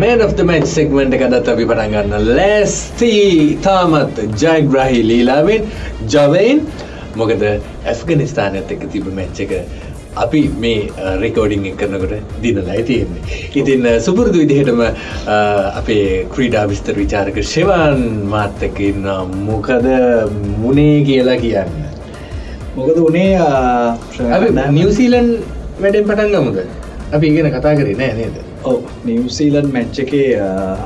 Man of the match segment එක අදත් අපි පටන් ගන්න ලෑස්ති තාමත් ජයග්‍රහී ලීලාවෙන් ජවයින් මොකද ඇෆ්ගනිස්ථානයත් එක්ක තිබ මැච් එක අපි මේ රෙකෝඩිං කරනකොට දිනලයි තියෙන්නේ. ඉතින් සුපුරුදු විදිහටම අපේ ක්‍රීඩා විස්තර විචාරක ශෙවන් මාත්තකින්න මොකද මුණේ කියලා කියන්න. මොකද උනේ නිවසීලන් වැඩෙන් පටන් ගමුද අපි ඉගෙන කතා කරේ නෑ නේද? ඔව නිවසීලන් මැච්ච එකේ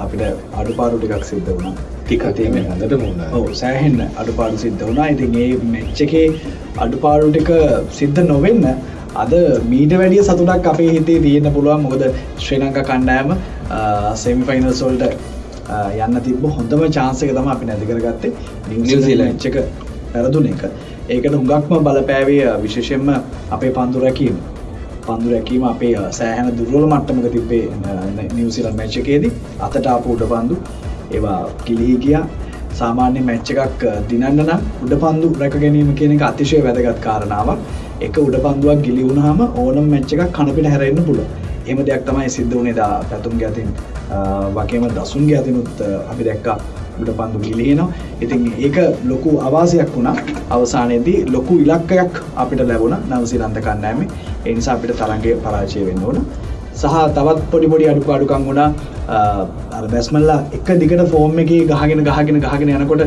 අපිට අඩුපාරු ටිකක් සිද්ධ වුණා. ටිකතීම හඳට මුණ ඔව සෑහෙන්න අඩුපාරු සිද්ධ වුණා. ඉතින් ඒ මෙච්ච එකේ අඩුපාරු ටික සිද්ධ නොවෙන්න අද මීට වැඩිය සතුටක් අපේ හිතේ තියෙන පුළුවන්. මොකද ශ්‍රී ලංකා කණ්ඩෑම සෙමිෆයිනල් සොල්ට යන්න තිබ හොඳම චාන්සක තම අපි නැතිකරගත්තේ නිවසිීලච්චක පැරදුන එක. ඒකට හුඟක්ම බලපෑවේ විශේෂෙන්ම අපේ පන්දු රැකීම පන්දු රැකීම අපේ සෑහන දුර්වල මට්ටමක තිබේ නිවසිල මැච්චකේදී අතට අප උඩ පන්දු ඒවා කිලිහි ගියා. සාමාන්‍ය මැච්ච එකක් දිනන්න නම් උඩ පන්දු රැක ගැනීම කියන එක අතිශය වැදගත් කාරණාවක්. එක උඩ පන්දුවක් ගිලිවුණහම ඕනම් මැච්ච එකක් කණපිට හැරෙන්න්න පුල එම දෙයක් තමයි සිද්ධ වනේ දා පැතුම් ගැතින්. වගේම දසුන් ගැතිනුත් අපි දැක්කා. උඩ පන්දු ගිලිනවා ඉතින් ඒක ලොකු අවාසයක් වුණා. අවසානයේදී ලොකු ඉලක්කයක් අපිට ලැබුණ. නවසිලන්ත කන්නෑමේ එනිසා අපිට තරන්ගේ පරාජය වෙන්න ඕන. සහ තවත් පොඩි පොඩි අඩුක අඩුකම් වුණා. බැස්මල්ලා එක දිගට ෆෝර්ම් එක ගහගෙන ගහගෙන ගහගෙන යනකොට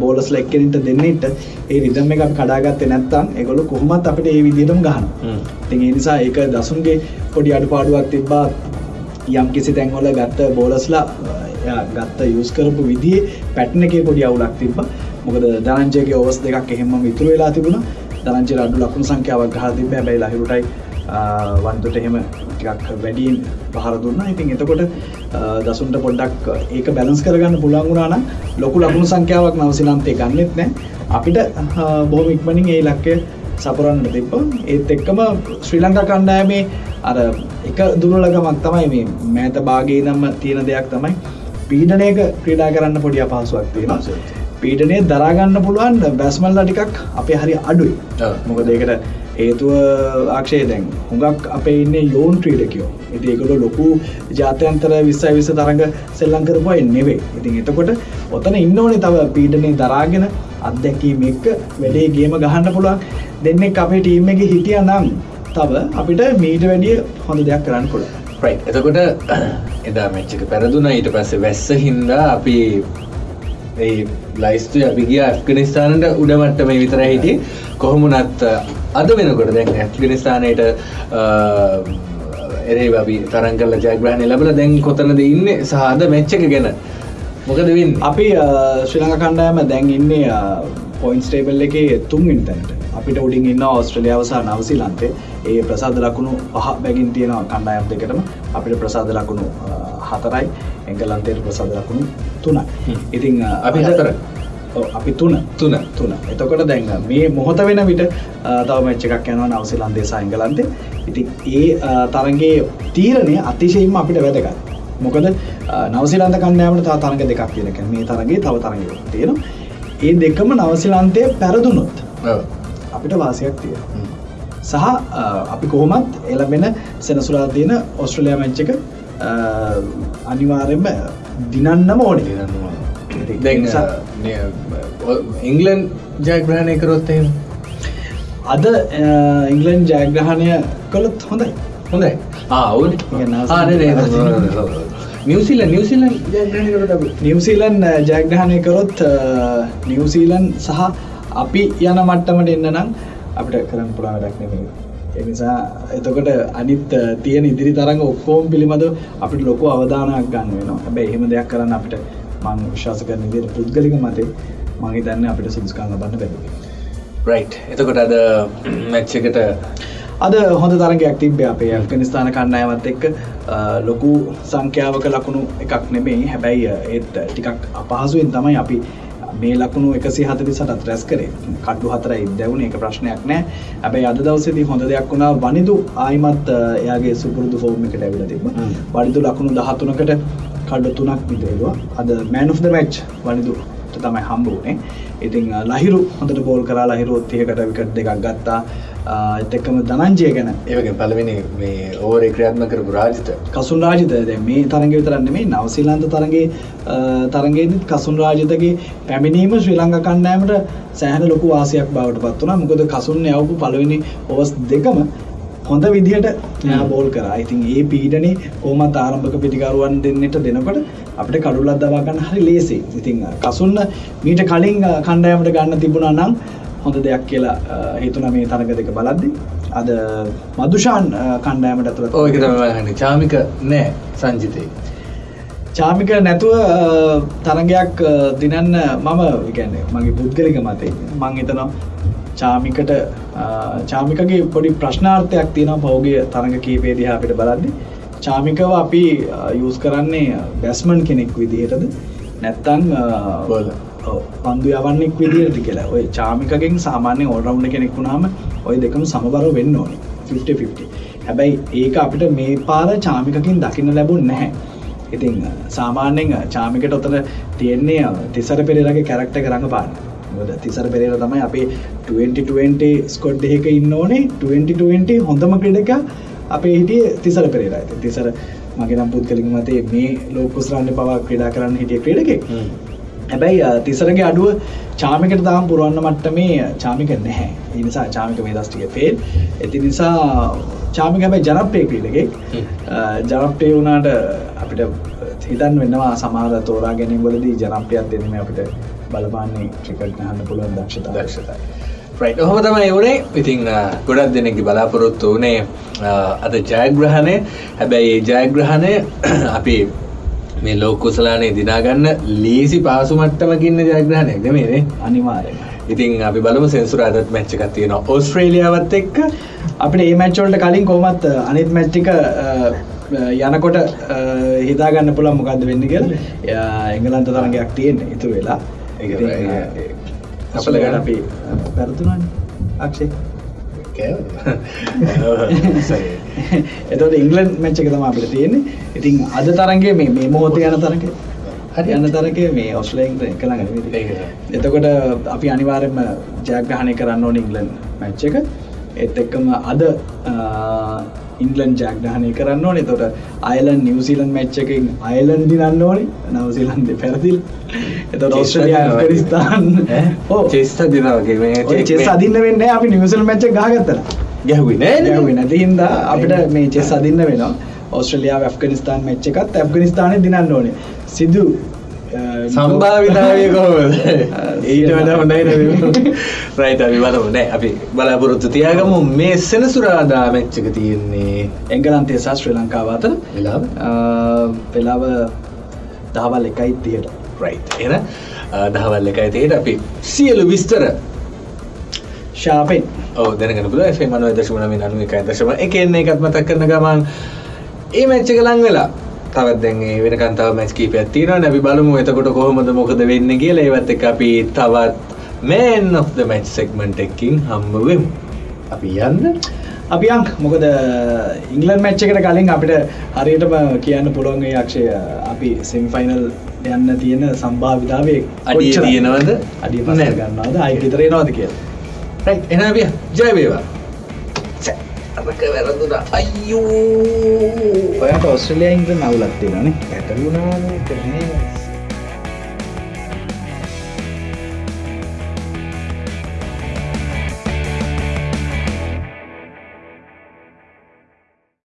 බෝලස් ලෙක්කෙනට දෙන්නට ඒ රිදම් එක කඩාගත්ත නැත්තම් එකොළු කොහොමත් අපිට ඒ විදිටම ගහන තින් ඒ නිසා ඒක දසුන්ගේ පොඩි අඩු පාඩුවක් තිබ්බා යම් කිසි තැන්වල ගත්ත බෝලස්ලා ගත්ත යස් කරපු විදිේ පැට්න එක පොඩි අවුලක් තිබ මොකද දරංජයගේ ඔවස් දෙකක් එහෙම විතුර වෙලා තිබුණ. දරංචි අඩු ලකුණු සංඛ්‍යාවක් ගහ තිබ බැයි ලහිරුටයි වන්දුට එහෙම ටිකක් වැඩියෙන් පහර දුන්න. ඉතින් එතකොට දසුන්ට පොඩ්ඩක් ඒක බැලන්ස් කරගන්න පුළන්ගුණාන ලොකු ලකුණු සංඛ්‍යාවක් නවසිලන්තේ ගන්නෙත් නෑ. අපිට බොහම ඉක්මනින් ඒ ලක්කය සපරන්න තිබ්බ. ඒත් එක්කම ශ්‍රී ලංකා කණ්ඩායමේ අර එක දුරලගමක් තමයි මේ මෑත භාගේ නම්ම තියෙන දෙයක් තමයි පීඩනයක ක්‍රීඩා කරන්න පොඩි අපහසුවක් තියෙන පීඩනය දරාගන්න පුළුවන් බැස්මල්ලා ටිකක් අපේ හරි අඩුයි. මොක දෙකට හේතුව ආක්ෂය දැන් හුඟක් අපේ ඉන්න යෝන් ක්‍රීඩකයෝ. ඉති ඒකට ලොකු ජාතයන්තර විස්සයි විස තරඟ සෙල්ලං කරපුවා එන්නෙවේ ඉතින් එතකොට ඔතන ඉන්න ඕනේ තව පීඩනය දරාගෙන අත්දැකීම එක්ක වැඩේ ගේම ගහන්න පුළුවන්. දෙන්නෙක් අපේ ටීම් එක හිටිය නම් තව අපිට මීට වැඩිය හොඳ දෙයක් කරන්න පුළුවන්. එතකොට එදා මෙච්චක පැරදුන. ඊට පස්සේ වැස්ස හින්දා අපි ඒ ලයිස්තු අපි ගිය ඇෆ්ගනිස්ථානට උඩමට්ටම විතර හිටිය. කොහොමුණත් අද වෙනකොට දැන් ඇෆ්ගනිස්ථානයට එරේ අපි තරන් කල ජයග්‍රහණය ලබල දැන් කොතනද ඉන්න සහද මෙච්චක ගැන? මොකද වින් අපි ශ්‍රී ලංක කණ්ඩායම දැන් ඉන්නේ පොයින්ස් ටේබල් එකේ තුන් ඉන්තැන්ට අපිට උඩින් ඉන්න ඔස්ට්‍රලියාව සහ නවසිලන්තේ ඒ ප්‍රසාද ලකුණු පහ බැගින් තියෙනවා කණ්ඩායම් දෙකටම. අපිට ප්‍රසාද ලකුණු හතරයි. එංගලන්තයට ප්‍රසාද ලකුණු තුනයි ඉතිං අපි හතර අපි තුන තුන තුන එතකොට දැන් මේ මොහොත වෙන විට තව මච්ච එකක් යනවා නවසිලන්දේ සයිංගලන්තේ ඉති ඒ තරගේ තීරණය අතිශයිම අපිට වැදගත්. මොකද නවසිලන්ත කණ්ඩෑමට තා තරග දෙකක් කියනක මේ තරගේ තව තරග තියෙන ඒ දෙකම නවසිලන්තය පැරදුනොත් අපිට වාසයක් තිය සහ අපි කොහොමත් එලබෙන සෙනසුරා තියෙන ඔස්ට්‍රලයා මච්චක අනිවාරෙන්ම දිනන්නම ඕනි. නිසා ඉංගලන් ජයග්‍රහණය කරොත් එහෙම? අද ඉංගලන් ජයග්‍රහණය කළොත් හොඳයි. හොඳයි. ආවුන් නිවසිල නිවසිලන් නිවසීලන් ජයග්‍රහණය කරොත් නිවසීලන් සහ අපි යන මට්ටමට එන්න නම් අපිට කරන්න පුළා වැඩක් නෙමේ එනිසා එතකොට අනිත් තියෙන ඉදිරි තරඟ ඔක්කෝම් පිළිබඳ අපිට ලොකු අවධානයක් ගන්න වෙනවා. හැබැ එහෙම දෙයක් කරන්න අපිට මං විශ්වාස කරන විදියට පුද්ගලික මතේ මගේ දන්න අපිට සුදුස්කාන්න බන්න බැ රයි් එතකොට අද මැච්චකට අද හොඳ තරගයක් තිබේ අපේ ඇෆ්ගනිස්ථාන කණ්ඩායමත් එක්ක. ලොකු සංඛ්‍යාවක ලකුණු එකක් නෙමෙයි. හැබැයි ඒත් ටිකක් අපහසුවෙන් තමයි අපි මේ ලකුණු එකසි හතලි සටත් රැස් කරේ. කඩ්ඩු හතර ඉදවුණ එක ප්‍රශ්නයක් නෑ. ඇබැයි අද දවසේදී හොඳ දෙයක් වුණා. වනිදු ආයිමත් එයාගේ සුපුරුදු ෆෝර්ම එකට ඇවිල තිබ වනිදු ලකුණු දහතුනකට කඩ තුනක් විදේවා අද man of the match Wanindu තමයි හම්බ වුණේ. ඉතින් ලහිරු හොඳට බෝල් කරා. ලහිරු තියකට විකට දෙකක් ගත්තා එක්කම දනංජය ගැන. ඒවගේ පලවෙනි මේ ඕරේ ක්‍රියාත්ම කරපු රාජිත. කසුන් රාජිත. දැන් මේ තරග විතරන්නේ මේ නවසීලන්ත තරගේ තරගේදත් කසුන් රාජිතගේ පැමිණීම ශ්‍රී ලංඟ කණ්ඩෑමට සෑහන ලොකු වාසියක් බවට පත් වුණා. මොකද කසුන් යවපු පළවෙනි ඔවස් දෙකම හොඳ විදිහට බෝල් කරා. ඉතින් ඒ පීඩනේ කොහොමත් ආරම්භක පිටිකරුවන් දෙන්නට දෙනකොට අපිට කඩුලක් දවා ගන්න හරි ලේසි. ඉතින් කසුන්න මීට කලින් කණ්ඩායමට ගන්න තිබුණා නම් හොඳ දෙයක් කියලා අ, හිතුණා මේ තරග දෙක බලද්දි. අද මදුෂාන් අ, කණ්ඩායමට ඇතුළත් ඕක තමයි චාමික නෑ සංජිතය චාමික නැතුව තරගයක් දිනන්න මම කියන්නේ මගේ පුද්ගලික මතේ. මං හිතනවා චාමිකට චාමිකගේ පොඩි ප්‍රශ්නාර්ථයක් තියෙනවා පෞගේ තරඟ කීපේ දිහා අපිට බලද්දි. චාමිකව අපි යූස් කරන්නේ බැස්මන් කෙනෙක් විදිහටද? නැත්තං Bowler. පන්දු යවන්නෙක් විදිහට කියලා. ඔය චාමිකගෙන් සාමාන්‍ය ඕල්රවුන්ඩ කෙනෙක් වුණාම ඔය දෙකම සමබර වෙන්න ඕනි. 50-50 හැබැයි ඒක අපිට මේ පාර චාමිකකින් දකින්න ලැබුණ නැහැ. ඉතින් සාමාන්‍යෙන් චාමිකට ඔතන තියෙන්නේ තිසර පෙරේරගේ කැරක්ට කරඟ පාන්න මොකද තිසර පෙරේර තමයි අපේ 2020 ස්කොඩ් එක ඉන්න ඕනේ. 2020 හොඳම ක්‍රඩක අපේ හිටිය තිසර පෙරේර. ඇති තිසර මගේ නම් පුද්ගලික මතේ මේ ලෝකුස්රන්න පවා ක්‍රඩා කරන්න හිටිය ක්‍රඩකෙක්. හැබැයි තිසරගේ අඩුව චාමිකට තාම් පුරුවන්න මට්ට මේ චාමික නැහැ නිසා චාමික මේ දස්ටික පේල් ඇති නිසා චාමික හැබයි ජනප්‍රය හ්ම්. ජනප්‍රය වුණාට අපිට හිතන් වෙන්නවා සමහර තෝරා ගැනීම වලදී ජනප්‍රියත් දෙනම අපිට බලපාන්නේ ක්‍රිකට් ගහන්න පුළුවන් දක්ෂතා දක්ෂතයි ඔහොම තමයි වනේ. ඉතිං ගොඩක් දෙනෙකි බලාපොරොත්තු වනේ අද ජයග්‍රහණය. හැබැයි ඒ ජයග්‍රහණය අපි මේ ලෝකුසලානේ දිනාගන්න ලීසි පාසු මට්ටමකින්න ජයග්‍රහණයක් දෙමේනේ අනිවාරෙන් ඉතින් අපි බලමු සෙන්සුරාදත් මැච්ච එකක් තියෙනවා ඕස්ට්‍රේලියාවත් එක්ක. අපිට ඒ මැච්චෝල්ට කලින් කොමත් අනිත් මැච්ටික යනකොට හිතාගන්න පුළන් මොකක්ද වෙන්න කියල. එංගලන්ත තරගයක් තියෙන ඉතු වෙලා. අපල ගන්න. අපි පැරතුනන් අක්ෂේ එතට ඉංගලන් මච්චක තම අපිට තියෙන්නේ. ඉතින් අද තරන්ගේ මේ මේ මොහොත යන තරක හරි. යන්න තරක මේ ඔස්ලයින් කළඟ. එතකොට අපි අනිවාරෙන්ම ජයග්‍රහණය කරන්න ඕන ඉංගලන් මැච්ච එක. එත් එක්කම අද ඉංගලන් ජයග්‍රහණය කරන්න ඕනේ. තොට අයලන් නිවසිීලන් මැච්ච එකින් අයලන් දිනන්න ඕනේ. නවසිලන්ද පැරදිල්. එත ඔස්ට්‍රලිය පරිස්ථාන් චෙස්ත දිනවගේ මේ චෙස් අදින්න වෙන්න අපි නිවසල් මැච්ච ගාගත්තලා ගැහුයි නෑ නැති හින්දා අපිට මේ චෙස් අදින්න වෙනවා. ඔස්ට්‍රලියාව ඇෆ්ගනිස්ථාන් මෙච්ච එකත් ඇෆ්ගනිස්ථානය දිනන්න ඕනේ. සිදු සම්භාවිතාවය කොහොමද? ඊට වඩා හොඳයි රයිට අපි බලමු. නෑ අපි බලාපොරොත්තු තියාගමු. මේ සෙනසුරාදා මැච්චක තියෙන්නේ එංගලන්තේ සහ ශ්‍රී ලංකාව අතර. වෙලාව? වෙලාව දහවල් එකයි තියට රයි් එන දහවල් එකයි තියට අපි සියලු විස්තර ශාපෙන්. ඕ දැනගෙන පුල එේ මනුව දශමන මේ නනුව එකයි දශම. එකන්නේ එකත් මතක් කරන ගමන් ඒ මැච්චක ලං වෙලා තවත් දැන්ගේ වෙන කන්තාව මැස් කීපයක් තියෙනවා. නැබි බලමු එතකොට කොහොමද මොකද වෙන්න කියලා. ඒවත් එක අපි තවත් man of the match segment එකින් හම්බවෙමු අපි යන්න. අපි අං මොකද ඉංගලන් මැච්ච එකට කලින් අපිට හරියටම කියන්න පුළුවන්ගේ යක්ෂය අපි සෙමිෆයිනල් යන්න තියෙන සම්භාවිතාවේ අඩිය තියෙනවද අඩිය පස. ගන්නවාද? අයි විතරේනවාද කිය රයි් එනවිය ජයවේවා අරක වැරදුන. අයියෝ. ඔයට ඔස්ට්‍රලයා ඉංග්‍ර නවලත් තියෙනනේ ඇටලුනානේ